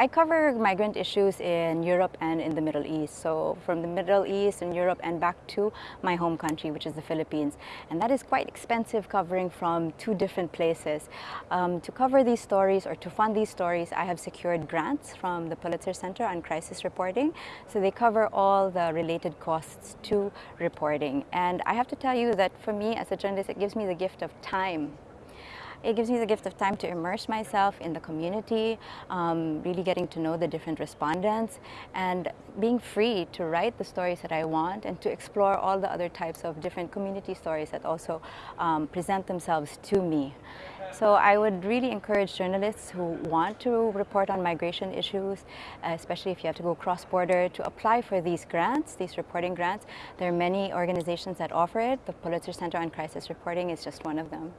I cover migrant issues in Europe and in the Middle East. So from the Middle East and Europe and back to my home country, which is the Philippines. And that is quite expensive covering from two different places. Um, to cover these stories or to fund these stories, I have secured grants from the Pulitzer Center on Crisis Reporting. So they cover all the related costs to reporting. And I have to tell you that for me as a journalist, it gives me the gift of time it gives me the gift of time to immerse myself in the community, um, really getting to know the different respondents, and being free to write the stories that I want and to explore all the other types of different community stories that also um, present themselves to me. So I would really encourage journalists who want to report on migration issues, especially if you have to go cross-border, to apply for these grants, these reporting grants. There are many organizations that offer it. The Pulitzer Center on Crisis Reporting is just one of them.